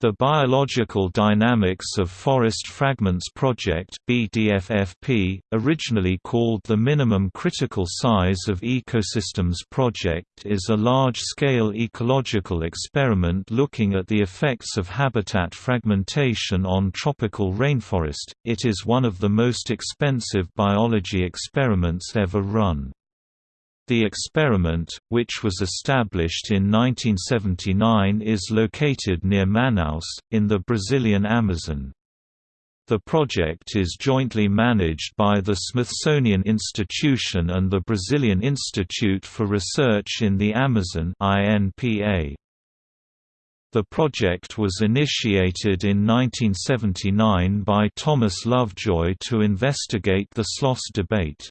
The Biological Dynamics of Forest Fragments Project BDFFP, originally called the Minimum Critical Size of Ecosystems Project is a large-scale ecological experiment looking at the effects of habitat fragmentation on tropical rainforest. It is one of the most expensive biology experiments ever run. The experiment, which was established in 1979 is located near Manaus, in the Brazilian Amazon. The project is jointly managed by the Smithsonian Institution and the Brazilian Institute for Research in the Amazon INPA. The project was initiated in 1979 by Thomas Lovejoy to investigate the SLOSS debate.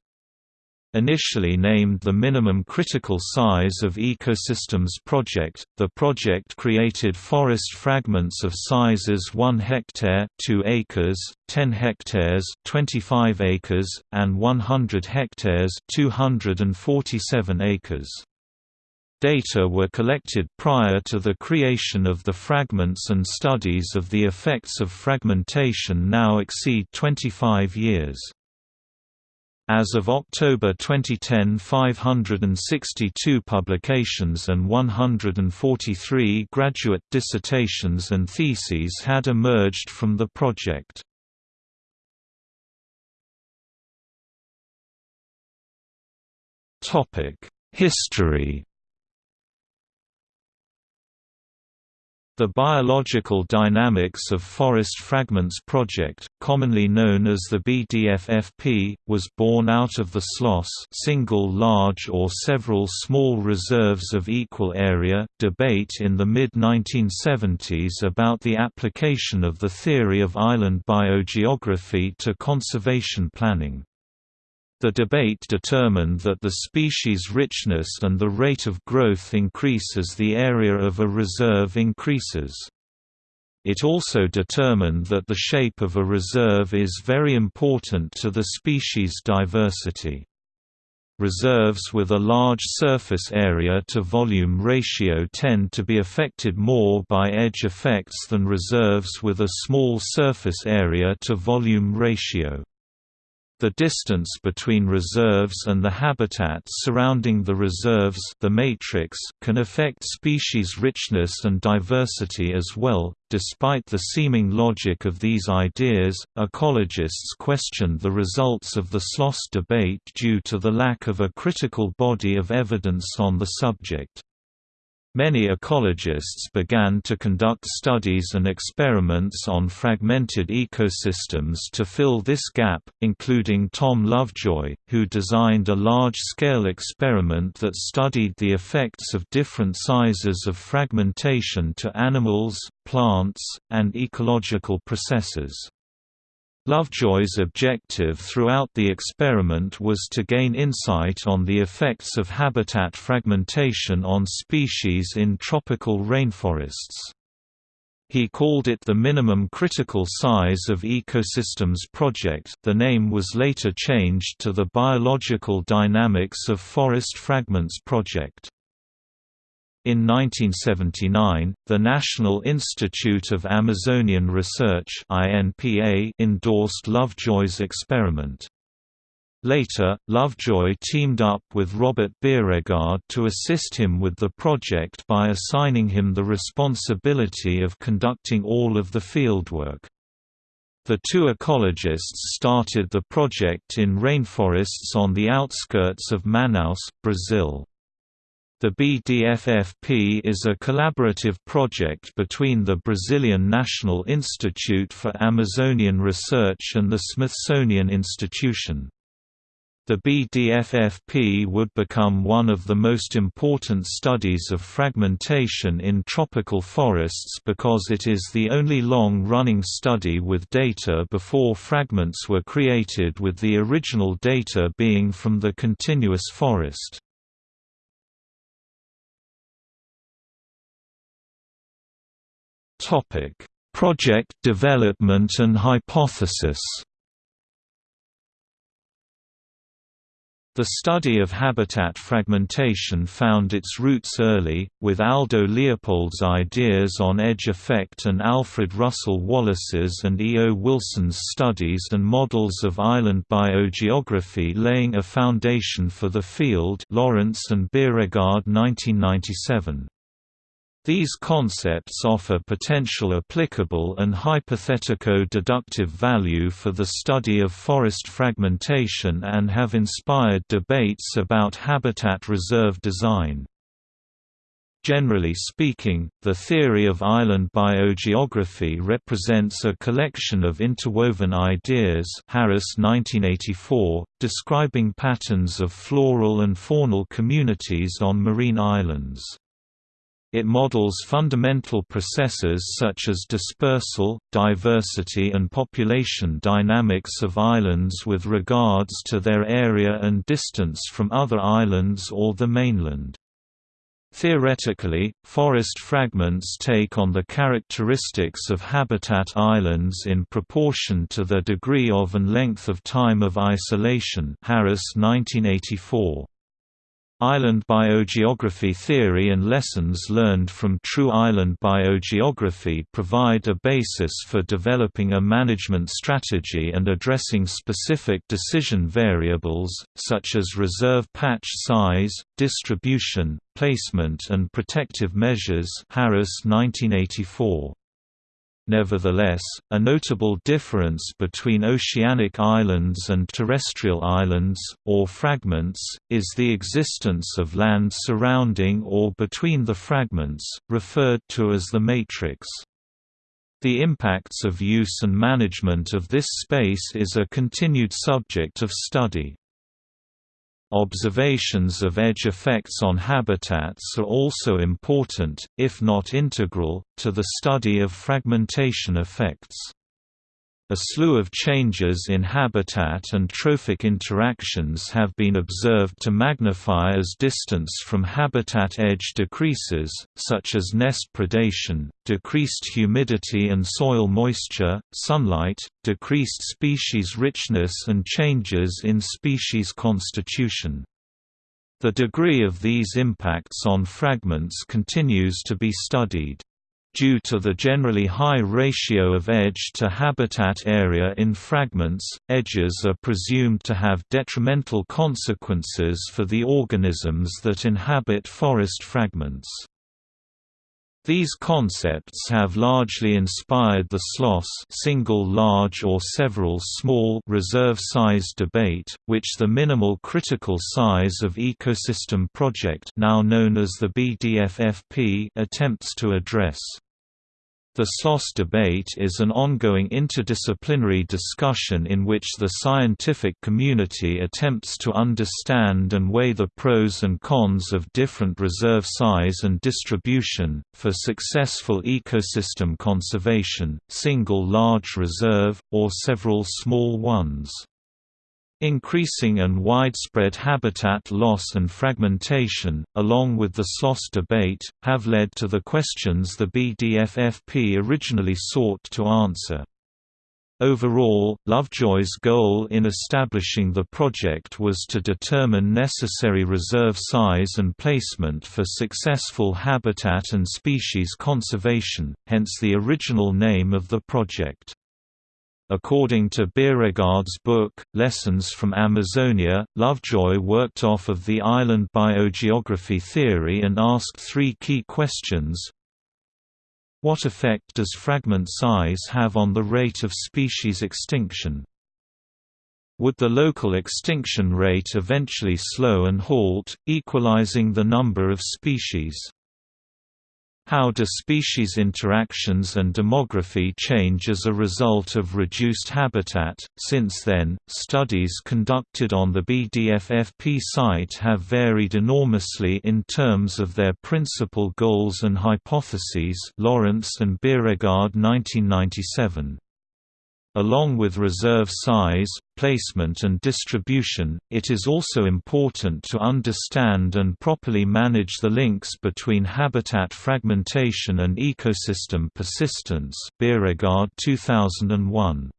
Initially named the Minimum Critical Size of Ecosystems Project, the project created forest fragments of sizes 1 hectare 2 acres, 10 hectares 25 acres, and 100 hectares 247 acres. Data were collected prior to the creation of the fragments and studies of the effects of fragmentation now exceed 25 years. As of October 2010 562 publications and 143 graduate dissertations and theses had emerged from the project. History The Biological Dynamics of Forest Fragments project, commonly known as the BDFFP, was born out of the SLOSS single large or several small reserves of equal area debate in the mid-1970s about the application of the theory of island biogeography to conservation planning. The debate determined that the species richness and the rate of growth increase as the area of a reserve increases. It also determined that the shape of a reserve is very important to the species diversity. Reserves with a large surface area to volume ratio tend to be affected more by edge effects than reserves with a small surface area to volume ratio. The distance between reserves and the habitats surrounding the reserves the matrix can affect species richness and diversity as well. Despite the seeming logic of these ideas, ecologists questioned the results of the SLOSS debate due to the lack of a critical body of evidence on the subject. Many ecologists began to conduct studies and experiments on fragmented ecosystems to fill this gap, including Tom Lovejoy, who designed a large-scale experiment that studied the effects of different sizes of fragmentation to animals, plants, and ecological processes. Lovejoy's objective throughout the experiment was to gain insight on the effects of habitat fragmentation on species in tropical rainforests. He called it the Minimum Critical Size of Ecosystems Project the name was later changed to the Biological Dynamics of Forest Fragments Project. In 1979, the National Institute of Amazonian Research endorsed Lovejoy's experiment. Later, Lovejoy teamed up with Robert Bierregaard to assist him with the project by assigning him the responsibility of conducting all of the fieldwork. The two ecologists started the project in rainforests on the outskirts of Manaus, Brazil. The BDFFP is a collaborative project between the Brazilian National Institute for Amazonian Research and the Smithsonian Institution. The BDFFP would become one of the most important studies of fragmentation in tropical forests because it is the only long-running study with data before fragments were created with the original data being from the continuous forest. Topic: Project development and hypothesis. The study of habitat fragmentation found its roots early, with Aldo Leopold's ideas on edge effect and Alfred Russel Wallace's and E. O. Wilson's studies and models of island biogeography laying a foundation for the field Laurance and Bierregaard 1997. These concepts offer potential applicable and hypothetico-deductive value for the study of forest fragmentation and have inspired debates about habitat reserve design. Generally speaking, the theory of island biogeography represents a collection of interwoven ideas Harris 1984, describing patterns of floral and faunal communities on marine islands. It models fundamental processes such as dispersal, diversity and population dynamics of islands with regards to their area and distance from other islands or the mainland. Theoretically, forest fragments take on the characteristics of habitat islands in proportion to their degree of and length of time of isolation Harris 1984. Island biogeography theory and lessons learned from true island biogeography provide a basis for developing a management strategy and addressing specific decision variables, such as reserve patch size, distribution, placement and protective measures Harris 1984. Nevertheless, a notable difference between oceanic islands and terrestrial islands, or fragments, is the existence of land surrounding or between the fragments, referred to as the matrix. The impacts of use and management of this space is a continued subject of study. Observations of edge effects on habitats are also important, if not integral, to the study of fragmentation effects. A slew of changes in habitat and trophic interactions have been observed to magnify as distance from habitat edge decreases, such as nest predation, decreased humidity and soil moisture, sunlight, decreased species richness and changes in species constitution. The degree of these impacts on fragments continues to be studied. Due to the generally high ratio of edge to habitat area in fragments, edges are presumed to have detrimental consequences for the organisms that inhabit forest fragments. These concepts have largely inspired the SLOSS single large or several small reserve size debate, which the Minimal Critical Size of Ecosystem Project now known as the BDFFP attempts to address. The SLOSS debate is an ongoing interdisciplinary discussion in which the scientific community attempts to understand and weigh the pros and cons of different reserve size and distribution, for successful ecosystem conservation, single large reserve, or several small ones. Increasing and widespread habitat loss and fragmentation, along with the SLOSS debate, have led to the questions the BDFFP originally sought to answer. Overall, Lovejoy's goal in establishing the project was to determine necessary reserve size and placement for successful habitat and species conservation, hence the original name of the project. According to Bierregaard's book, Lessons from Amazonia, Lovejoy worked off of the island biogeography theory and asked three key questions. What effect does fragment size have on the rate of species extinction? Would the local extinction rate eventually slow and halt, equalizing the number of species? How do species interactions and demography change as a result of reduced habitat? Since then, studies conducted on the BDFFP site have varied enormously in terms of their principal goals and hypotheses. Laurance and Bierregaard 1997. Along with reserve size, placement and distribution, it is also important to understand and properly manage the links between habitat fragmentation and ecosystem persistence Bierregaard 2001.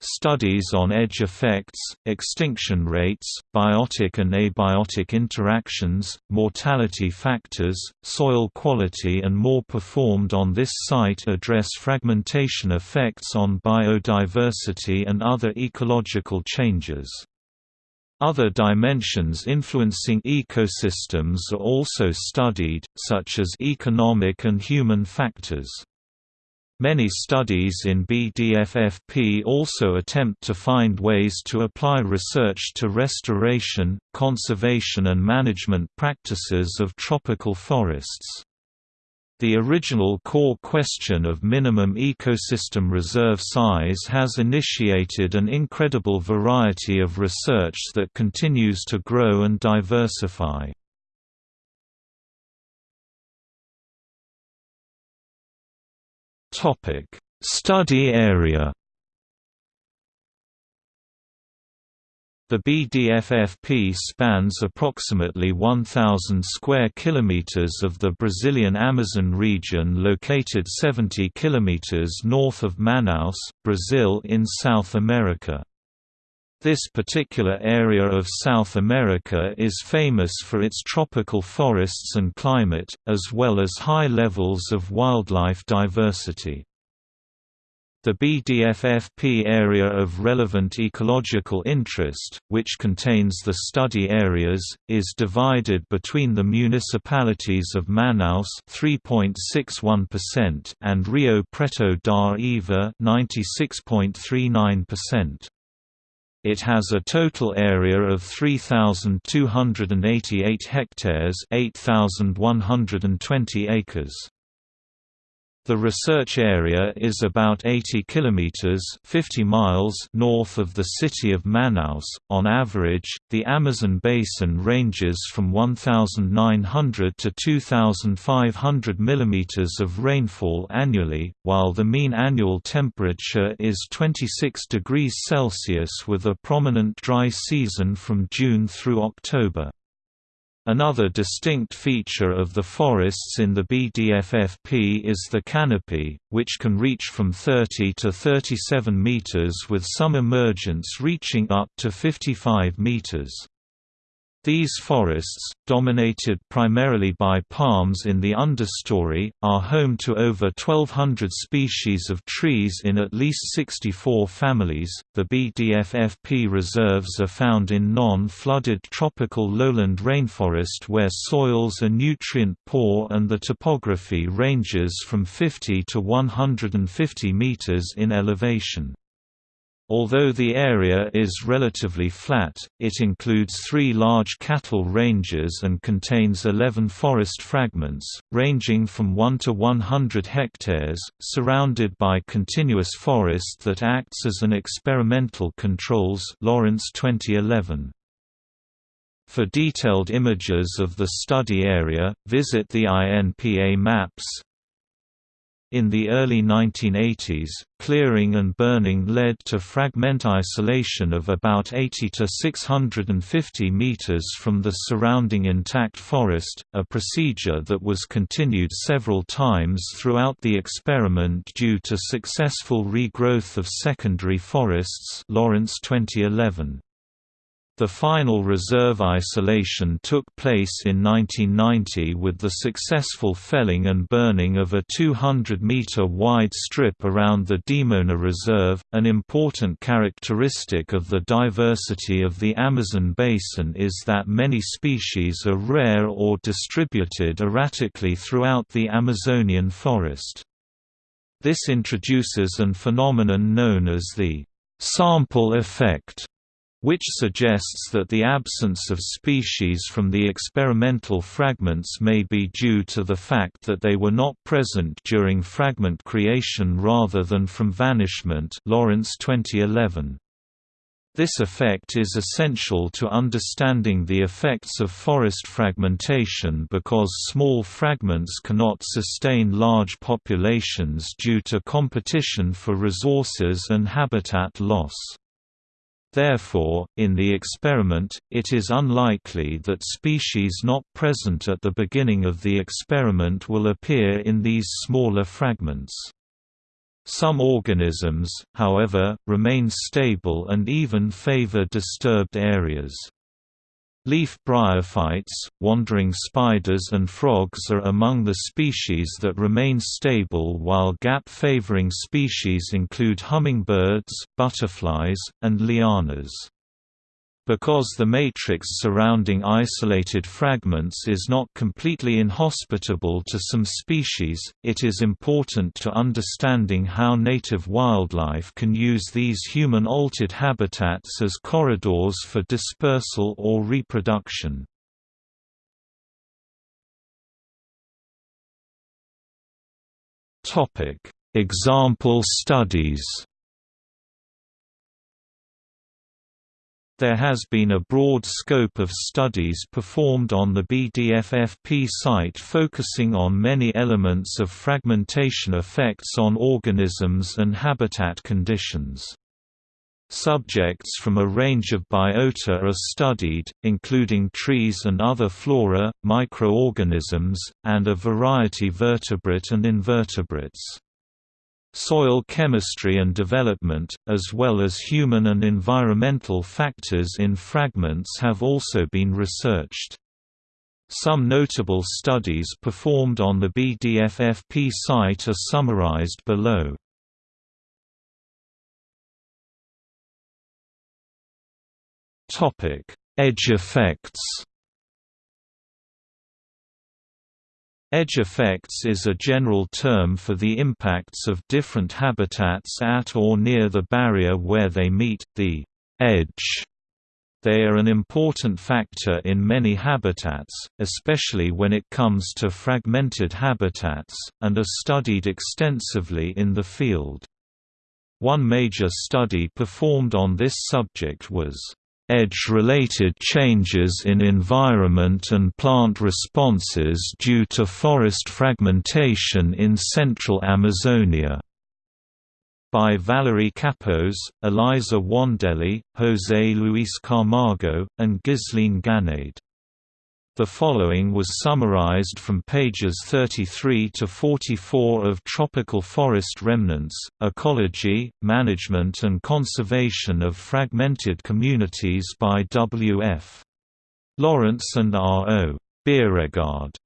Studies on edge effects, extinction rates, biotic and abiotic interactions, mortality factors, soil quality and more performed on this site address fragmentation effects on biodiversity and other ecological changes. Other dimensions influencing ecosystems are also studied, such as economic and human factors. Many studies in BDFFP also attempt to find ways to apply research to restoration, conservation and management practices of tropical forests. The original core question of minimum ecosystem reserve size has initiated an incredible variety of research that continues to grow and diversify. Topic: Study area. The BDFFP spans approximately 1000 square kilometers of the Brazilian Amazon region located 70 kilometers north of Manaus, Brazil in South America. This particular area of South America is famous for its tropical forests and climate, as well as high levels of wildlife diversity. The BDFFP area of relevant ecological interest, which contains the study areas, is divided between the municipalities of Manaus (3.61%) and Rio Preto da Eva (96.39%). It has a total area of 3,288 hectares 8,120 acres. The research area is about 80 kilometers (50 miles) north of the city of Manaus. On average, the Amazon basin ranges from 1900 to 2500 millimeters of rainfall annually, while the mean annual temperature is 26 degrees Celsius with a prominent dry season from June through October. Another distinct feature of the forests in the BDFFP is the canopy, which can reach from 30 to 37 meters with some emergents reaching up to 55 meters. These forests, dominated primarily by palms in the understory, are home to over 1,200 species of trees in at least 64 families. The BDFFP reserves are found in non flooded tropical lowland rainforest where soils are nutrient poor and the topography ranges from 50 to 150 meters in elevation. Although the area is relatively flat, it includes three large cattle ranges and contains 11 forest fragments, ranging from 1 to 100 hectares, surrounded by continuous forest that acts as an experimental controls Laurance 2011. For detailed images of the study area, visit the INPA maps, in the early 1980s, clearing and burning led to fragment isolation of about 80 to 650 meters from the surrounding intact forest, a procedure that was continued several times throughout the experiment due to successful regrowth of secondary forests Laurance 2011. The final reserve isolation took place in 1990 with the successful felling and burning of a 200-meter wide strip around the Dimona Reserve. An important characteristic of the diversity of the Amazon basin is that many species are rare or distributed erratically throughout the Amazonian forest. This introduces an phenomenon known as the sample effect which suggests that the absence of species from the experimental fragments may be due to the fact that they were not present during fragment creation rather than from vanishment Laurance 2011. This effect is essential to understanding the effects of forest fragmentation because small fragments cannot sustain large populations due to competition for resources and habitat loss. Therefore, in the experiment, it is unlikely that species not present at the beginning of the experiment will appear in these smaller fragments. Some organisms, however, remain stable and even favor disturbed areas. Leaf bryophytes, wandering spiders and frogs are among the species that remain stable while gap-favoring species include hummingbirds, butterflies, and lianas. Because the matrix surrounding isolated fragments is not completely inhospitable to some species, it is important to understanding how native wildlife can use these human-altered habitats as corridors for dispersal or reproduction. Example studies There has been a broad scope of studies performed on the BDFFP site focusing on many elements of fragmentation effects on organisms and habitat conditions. Subjects from a range of biota are studied, including trees and other flora, microorganisms, and a variety of vertebrate and invertebrates. Soil chemistry and development, as well as human and environmental factors in fragments have also been researched. Some notable studies performed on the BDFFP site are summarized below. Edge effects Edge effects is a general term for the impacts of different habitats at or near the barrier where they meet, the edge. They are an important factor in many habitats, especially when it comes to fragmented habitats, and are studied extensively in the field. One major study performed on this subject was edge-related changes in environment and plant responses due to forest fragmentation in central Amazonia. By Valerie Kapos, Elisa Wandelli, José Luis Camargo, and Gislene Ganade. The following was summarized from pages 33 to 44 of Tropical Forest Remnants, Ecology, Management and Conservation of Fragmented Communities by W. F. Laurance and R. O. Bierregaard.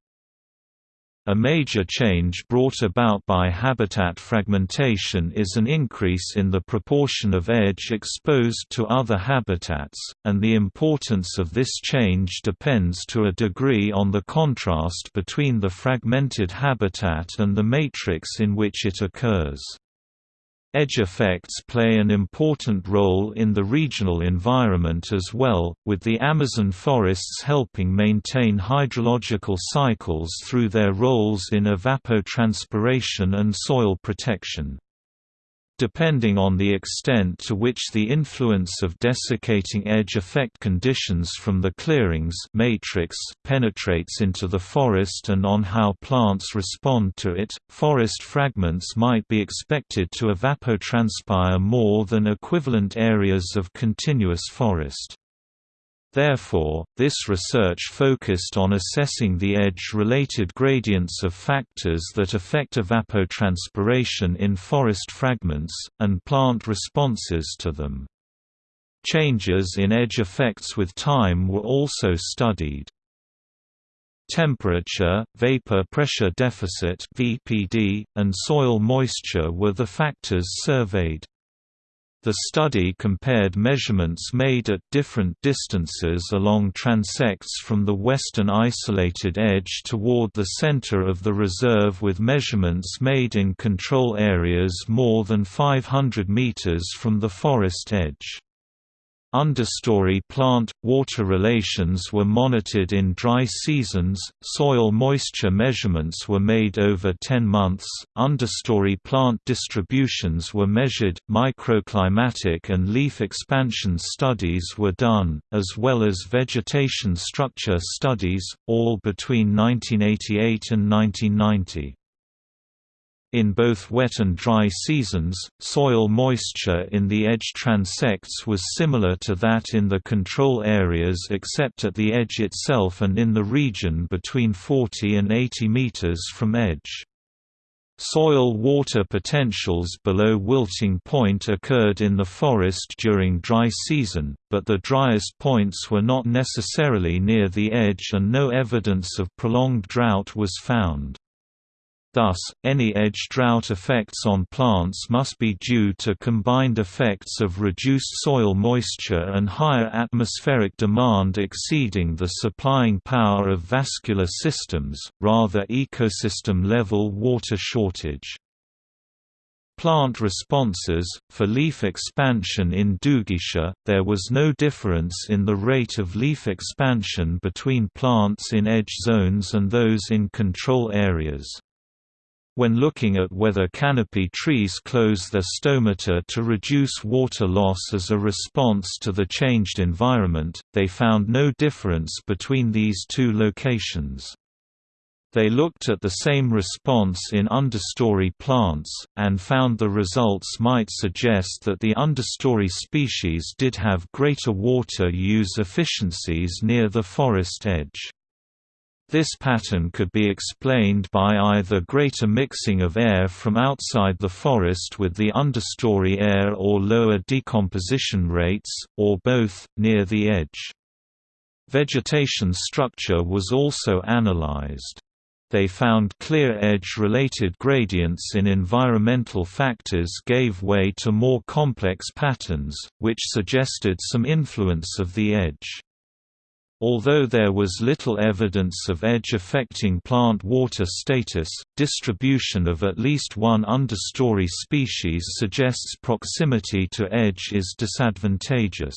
A major change brought about by habitat fragmentation is an increase in the proportion of edge exposed to other habitats, and the importance of this change depends to a degree on the contrast between the fragmented habitat and the matrix in which it occurs. Edge effects play an important role in the regional environment as well, with the Amazon forests helping maintain hydrological cycles through their roles in evapotranspiration and soil protection depending on the extent to which the influence of desiccating edge effect conditions from the clearings matrix penetrates into the forest and on how plants respond to it, forest fragments might be expected to evapotranspire more than equivalent areas of continuous forest. Therefore, this research focused on assessing the edge-related gradients of factors that affect evapotranspiration in forest fragments, and plant responses to them. Changes in edge effects with time were also studied. Temperature, vapor pressure deficit (VPD), and soil moisture were the factors surveyed. The study compared measurements made at different distances along transects from the western isolated edge toward the center of the reserve with measurements made in control areas more than 500 meters from the forest edge. Understory plant-water relations were monitored in dry seasons, soil moisture measurements were made over 10 months, understory plant distributions were measured, microclimatic and leaf expansion studies were done, as well as vegetation structure studies, all between 1988 and 1990. In both wet and dry seasons, soil moisture in the edge transects was similar to that in the control areas except at the edge itself and in the region between 40 and 80 meters from edge. Soil water potentials below wilting point occurred in the forest during dry season, but the driest points were not necessarily near the edge and no evidence of prolonged drought was found. Thus, any edge drought effects on plants must be due to combined effects of reduced soil moisture and higher atmospheric demand exceeding the supplying power of vascular systems, rather ecosystem-level water shortage. Plant responses For leaf expansion in Duguetia, there was no difference in the rate of leaf expansion between plants in edge zones and those in control areas. When looking at whether canopy trees close their stomata to reduce water loss as a response to the changed environment, they found no difference between these two locations. They looked at the same response in understory plants, and found the results might suggest that the understory species did have greater water use efficiencies near the forest edge. This pattern could be explained by either greater mixing of air from outside the forest with the understory air or lower decomposition rates, or both, near the edge. Vegetation structure was also analyzed. They found clear edge-related gradients in environmental factors gave way to more complex patterns, which suggested some influence of the edge. Although there was little evidence of edge affecting plant water status, distribution of at least one understory species suggests proximity to edge is disadvantageous.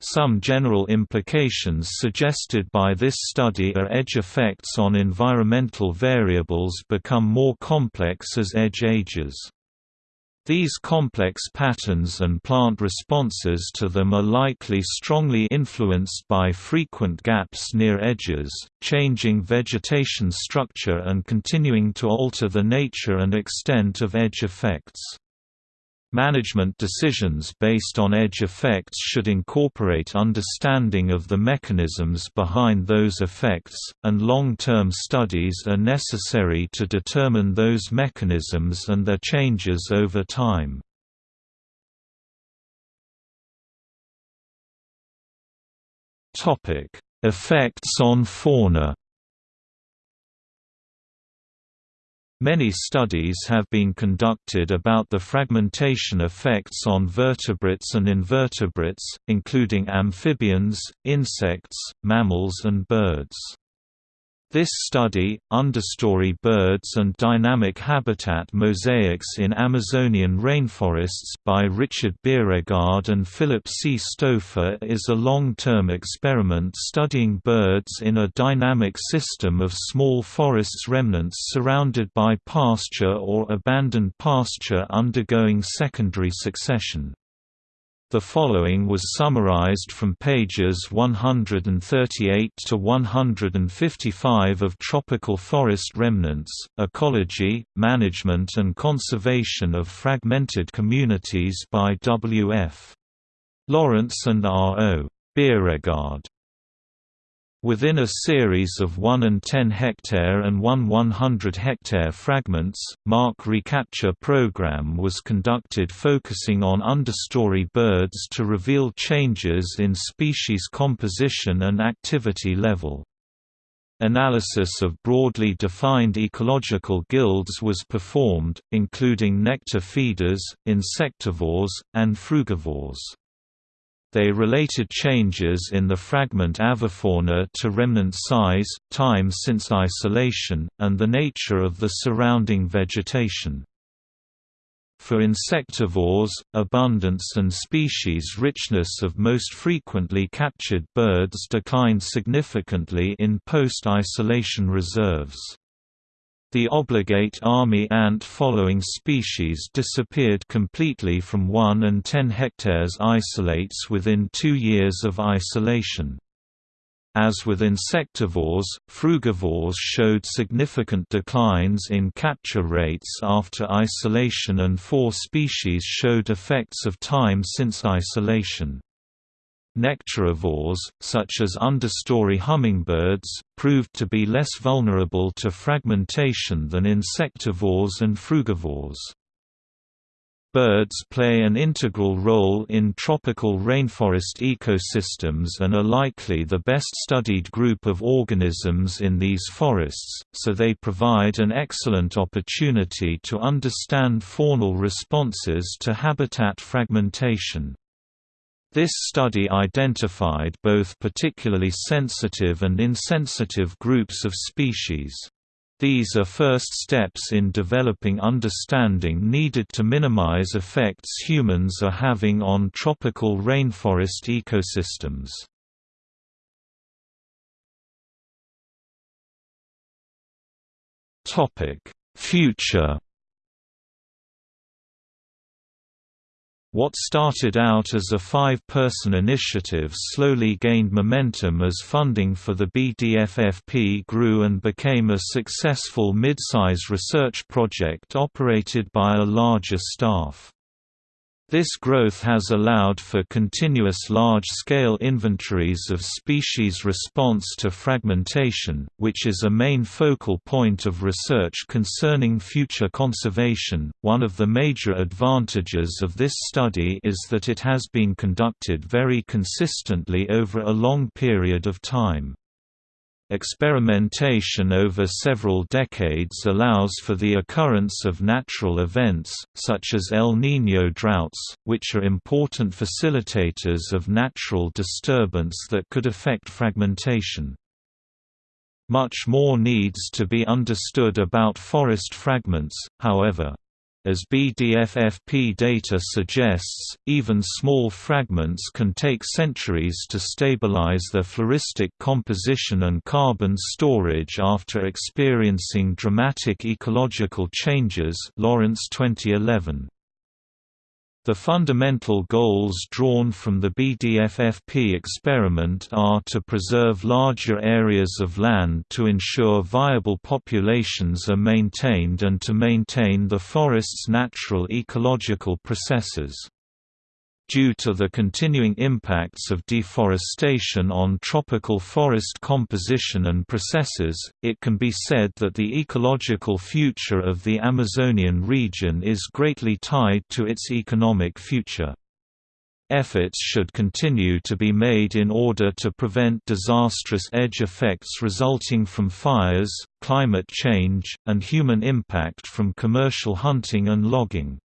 Some general implications suggested by this study are edge effects on environmental variables become more complex as edge ages. These complex patterns and plant responses to them are likely strongly influenced by frequent gaps near edges, changing vegetation structure and continuing to alter the nature and extent of edge effects. Management decisions based on edge effects should incorporate understanding of the mechanisms behind those effects, and long-term studies are necessary to determine those mechanisms and their changes over time. Effects on fauna Many studies have been conducted about the fragmentation effects on vertebrates and invertebrates, including amphibians, insects, mammals and birds. This study, Understory Birds and Dynamic Habitat Mosaics in Amazonian Rainforests by Richard Bierregaard and Philip C. Stouffer is a long-term experiment studying birds in a dynamic system of small forests remnants surrounded by pasture or abandoned pasture undergoing secondary succession. The following was summarized from pages 138 to 155 of Tropical Forest Remnants, Ecology, Management and Conservation of Fragmented Communities by W. F. Laurance and R. O. Bierregaard. Within a series of 1 and 10 hectare and 1 100 hectare fragments, mark recapture program was conducted focusing on understory birds to reveal changes in species composition and activity level. Analysis of broadly defined ecological guilds was performed, including nectar feeders, insectivores, and frugivores. They related changes in the fragment avifauna to remnant size, time since isolation, and the nature of the surrounding vegetation. For insectivores, abundance and species richness of most frequently captured birds declined significantly in post-isolation reserves. The obligate army ant following species disappeared completely from 1 and 10 hectares isolates within two years of isolation. As with insectivores, frugivores showed significant declines in capture rates after isolation and four species showed effects of time since isolation. Nectarivores, such as understory hummingbirds, proved to be less vulnerable to fragmentation than insectivores and frugivores. Birds play an integral role in tropical rainforest ecosystems and are likely the best studied group of organisms in these forests, so they provide an excellent opportunity to understand faunal responses to habitat fragmentation. This study identified both particularly sensitive and insensitive groups of species. These are first steps in developing understanding needed to minimize effects humans are having on tropical rainforest ecosystems. Future What started out as a five-person initiative slowly gained momentum as funding for the BDFFP grew and became a successful mid-size research project operated by a larger staff. This growth has allowed for continuous large-scale inventories of species response to fragmentation, which is a main focal point of research concerning future conservation. One of the major advantages of this study is that it has been conducted very consistently over a long period of time. Experimentation over several decades allows for the occurrence of natural events, such as El Niño droughts, which are important facilitators of natural disturbance that could affect fragmentation. Much more needs to be understood about forest fragments, however. As BDFFP data suggests, even small fragments can take centuries to stabilize their floristic composition and carbon storage after experiencing dramatic ecological changes Laurance 2011. The fundamental goals drawn from the BDFFP experiment are to preserve larger areas of land to ensure viable populations are maintained and to maintain the forest's natural ecological processes. Due to the continuing impacts of deforestation on tropical forest composition and processes, it can be said that the ecological future of the Amazonian region is greatly tied to its economic future. Efforts should continue to be made in order to prevent disastrous edge effects resulting from fires, climate change, and human impact from commercial hunting and logging.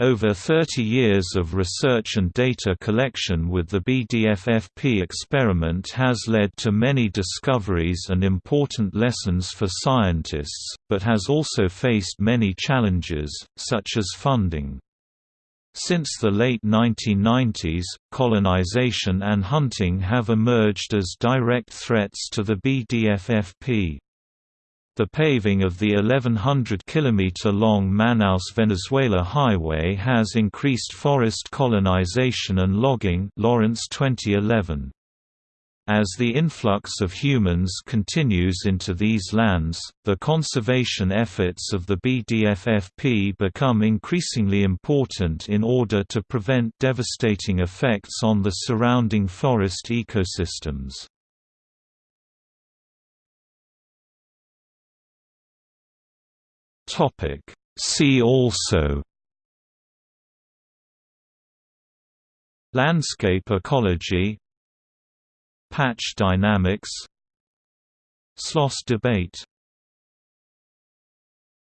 Over 30 years of research and data collection with the BDFFP experiment has led to many discoveries and important lessons for scientists, but has also faced many challenges, such as funding. Since the late 1990s, colonization and hunting have emerged as direct threats to the BDFFP. The paving of the 1100 km-long Manaus-Venezuela highway has increased forest colonization and logging Laurance 2011. As the influx of humans continues into these lands, the conservation efforts of the BDFFP become increasingly important in order to prevent devastating effects on the surrounding forest ecosystems. Topic. See also Landscape ecology Patch dynamics Sloss debate